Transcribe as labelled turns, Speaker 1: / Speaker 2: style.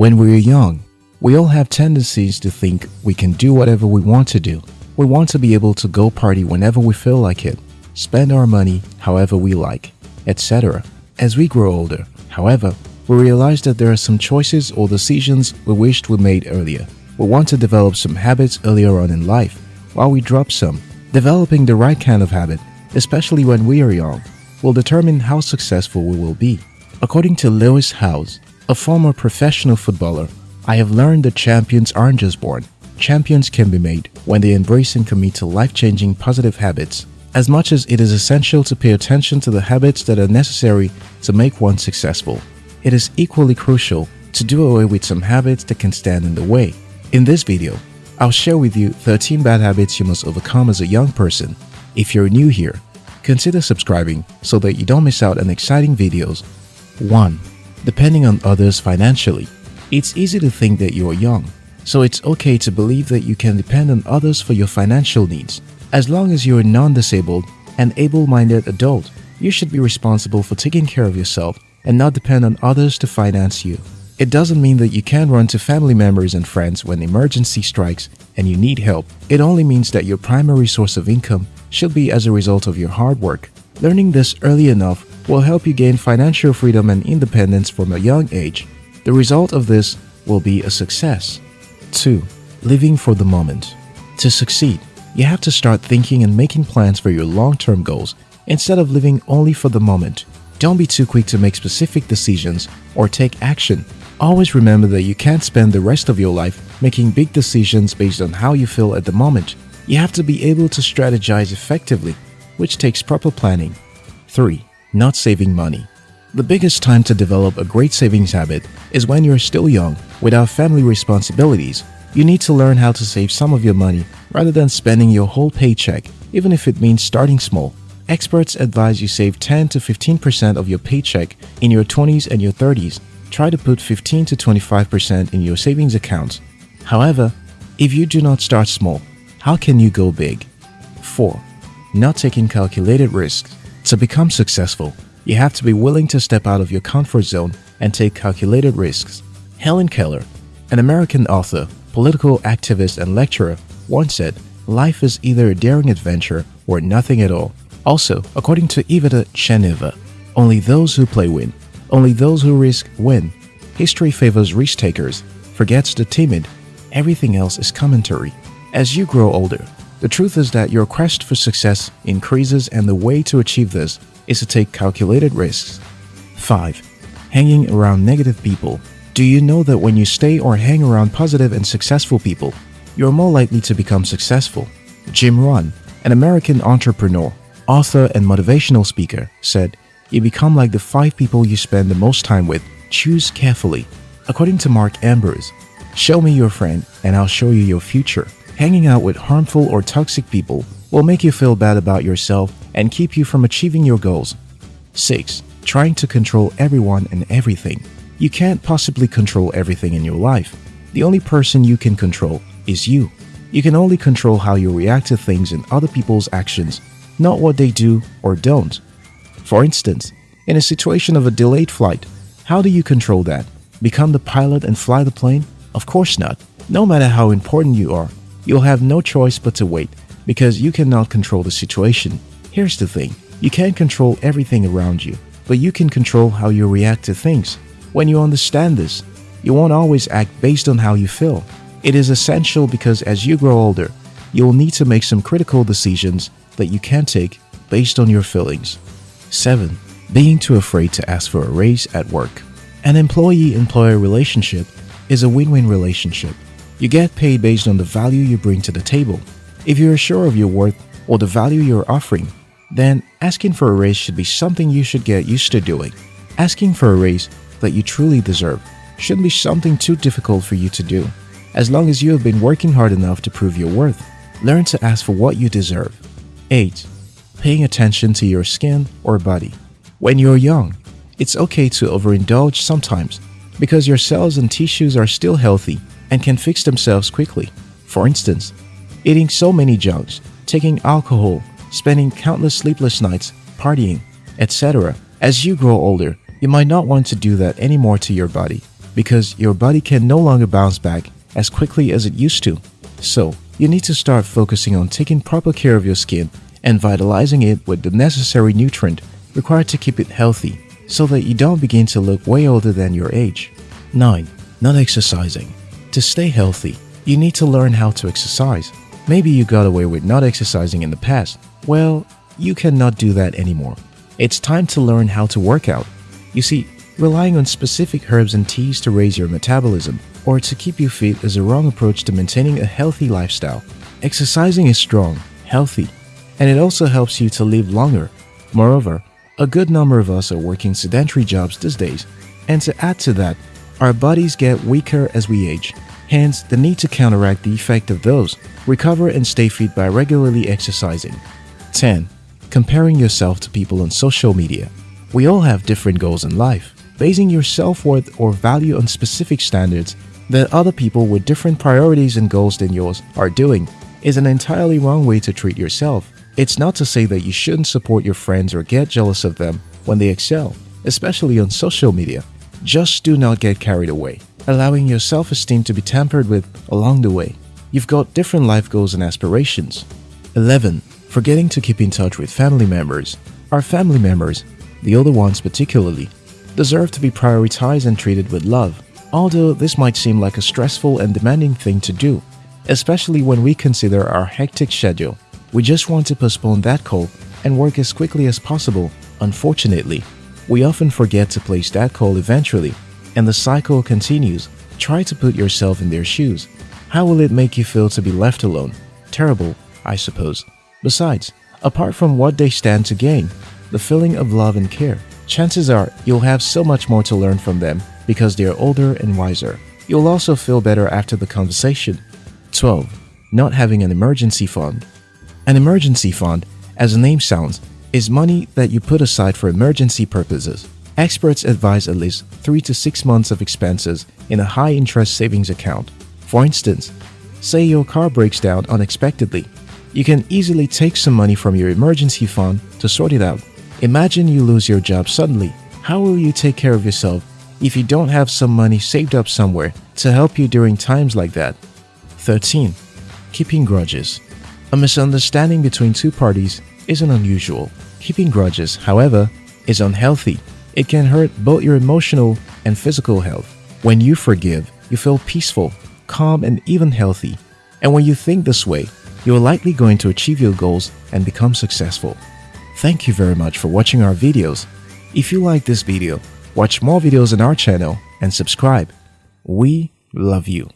Speaker 1: When we're young, we all have tendencies to think we can do whatever we want to do. We want to be able to go party whenever we feel like it, spend our money however we like, etc. As we grow older, however, we realize that there are some choices or decisions we wished we made earlier. We want to develop some habits earlier on in life, while we drop some. Developing the right kind of habit, especially when we are young, will determine how successful we will be. According to Lewis Howes, a former professional footballer, I have learned that champions aren't just born. Champions can be made when they embrace and commit to life-changing positive habits. As much as it is essential to pay attention to the habits that are necessary to make one successful, it is equally crucial to do away with some habits that can stand in the way. In this video, I'll share with you 13 bad habits you must overcome as a young person. If you're new here, consider subscribing so that you don't miss out on exciting videos. 1 depending on others financially. It's easy to think that you are young, so it's okay to believe that you can depend on others for your financial needs. As long as you're a non-disabled and able-minded adult, you should be responsible for taking care of yourself and not depend on others to finance you. It doesn't mean that you can't run to family members and friends when emergency strikes and you need help. It only means that your primary source of income should be as a result of your hard work. Learning this early enough will help you gain financial freedom and independence from a young age. The result of this will be a success. 2. Living for the moment. To succeed, you have to start thinking and making plans for your long-term goals instead of living only for the moment. Don't be too quick to make specific decisions or take action. Always remember that you can't spend the rest of your life making big decisions based on how you feel at the moment. You have to be able to strategize effectively, which takes proper planning. 3 not saving money. The biggest time to develop a great savings habit is when you're still young, without family responsibilities. You need to learn how to save some of your money rather than spending your whole paycheck, even if it means starting small. Experts advise you save 10 to 15% of your paycheck in your 20s and your 30s. Try to put 15 to 25% in your savings accounts. However, if you do not start small, how can you go big? 4. Not taking calculated risks. To become successful, you have to be willing to step out of your comfort zone and take calculated risks. Helen Keller, an American author, political activist, and lecturer, once said, Life is either a daring adventure or nothing at all. Also, according to Iveta Cheneva, only those who play win. Only those who risk win. History favors risk takers, forgets the timid. Everything else is commentary. As you grow older, the truth is that your quest for success increases and the way to achieve this is to take calculated risks. 5. Hanging around negative people. Do you know that when you stay or hang around positive and successful people, you're more likely to become successful? Jim Rohn, an American entrepreneur, author, and motivational speaker, said, You become like the five people you spend the most time with. Choose carefully. According to Mark Ambrose, show me your friend and I'll show you your future. Hanging out with harmful or toxic people will make you feel bad about yourself and keep you from achieving your goals. 6. Trying to control everyone and everything. You can't possibly control everything in your life. The only person you can control is you. You can only control how you react to things and other people's actions, not what they do or don't. For instance, in a situation of a delayed flight, how do you control that? Become the pilot and fly the plane? Of course not. No matter how important you are, You'll have no choice but to wait because you cannot control the situation. Here's the thing you can't control everything around you, but you can control how you react to things. When you understand this, you won't always act based on how you feel. It is essential because as you grow older, you'll need to make some critical decisions that you can't take based on your feelings. 7. Being too afraid to ask for a raise at work. An employee employer relationship is a win win relationship. You get paid based on the value you bring to the table. If you're sure of your worth or the value you're offering, then asking for a raise should be something you should get used to doing. Asking for a raise that you truly deserve shouldn't be something too difficult for you to do. As long as you have been working hard enough to prove your worth, learn to ask for what you deserve. 8. Paying attention to your skin or body. When you're young, it's okay to overindulge sometimes because your cells and tissues are still healthy and can fix themselves quickly. For instance, eating so many junks, taking alcohol, spending countless sleepless nights, partying, etc. As you grow older, you might not want to do that anymore to your body. because your body can no longer bounce back as quickly as it used to. So, you need to start focusing on taking proper care of your skin and vitalizing it with the necessary nutrient required to keep it healthy so that you don't begin to look way older than your age. 9. Not exercising. To stay healthy, you need to learn how to exercise. Maybe you got away with not exercising in the past. Well, you cannot do that anymore. It's time to learn how to work out. You see, relying on specific herbs and teas to raise your metabolism or to keep you fit is a wrong approach to maintaining a healthy lifestyle. Exercising is strong, healthy, and it also helps you to live longer. Moreover, a good number of us are working sedentary jobs these days, and to add to that, our bodies get weaker as we age. Hence, the need to counteract the effect of those, recover and stay fit by regularly exercising. 10. Comparing yourself to people on social media. We all have different goals in life. Basing your self-worth or value on specific standards that other people with different priorities and goals than yours are doing is an entirely wrong way to treat yourself. It's not to say that you shouldn't support your friends or get jealous of them when they excel, especially on social media. Just do not get carried away allowing your self-esteem to be tampered with along the way. You've got different life goals and aspirations. 11. Forgetting to keep in touch with family members. Our family members, the older ones particularly, deserve to be prioritized and treated with love. Although this might seem like a stressful and demanding thing to do, especially when we consider our hectic schedule. We just want to postpone that call and work as quickly as possible. Unfortunately, we often forget to place that call eventually and the cycle continues, try to put yourself in their shoes. How will it make you feel to be left alone? Terrible, I suppose. Besides, apart from what they stand to gain, the feeling of love and care, chances are you'll have so much more to learn from them because they are older and wiser. You'll also feel better after the conversation. 12. Not having an emergency fund. An emergency fund, as the name sounds, is money that you put aside for emergency purposes. Experts advise at least 3 to 6 months of expenses in a high-interest savings account. For instance, say your car breaks down unexpectedly. You can easily take some money from your emergency fund to sort it out. Imagine you lose your job suddenly. How will you take care of yourself if you don't have some money saved up somewhere to help you during times like that? 13. Keeping grudges. A misunderstanding between two parties isn't unusual. Keeping grudges, however, is unhealthy it can hurt both your emotional and physical health. When you forgive, you feel peaceful, calm, and even healthy. And when you think this way, you are likely going to achieve your goals and become successful. Thank you very much for watching our videos. If you like this video, watch more videos on our channel and subscribe. We love you.